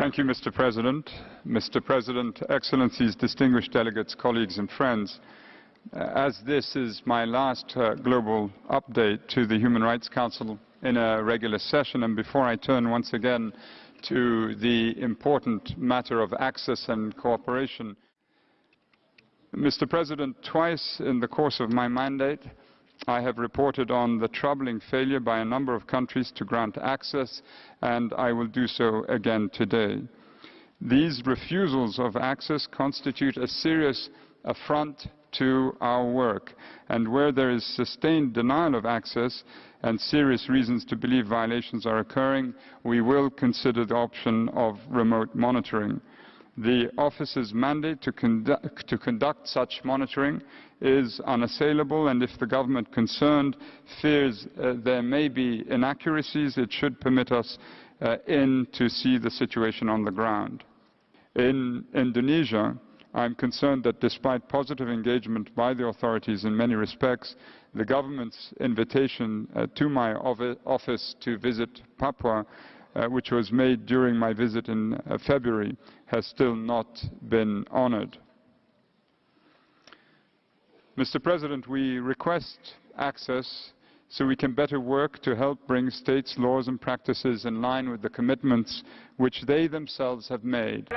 Thank you, Mr. President. Mr. President, Excellencies, distinguished delegates, colleagues and friends, uh, as this is my last uh, global update to the Human Rights Council in a regular session, and before I turn once again to the important matter of access and cooperation, Mr. President, twice in the course of my mandate, I have reported on the troubling failure by a number of countries to grant access, and I will do so again today. These refusals of access constitute a serious affront to our work, and where there is sustained denial of access and serious reasons to believe violations are occurring, we will consider the option of remote monitoring. The office's mandate to, condu to conduct such monitoring is unassailable, and if the government concerned fears uh, there may be inaccuracies, it should permit us uh, in to see the situation on the ground. In Indonesia, I'm concerned that despite positive engagement by the authorities in many respects, the government's invitation uh, to my office to visit Papua uh, which was made during my visit in uh, February, has still not been honored. Mr. President, we request access so we can better work to help bring states' laws and practices in line with the commitments which they themselves have made.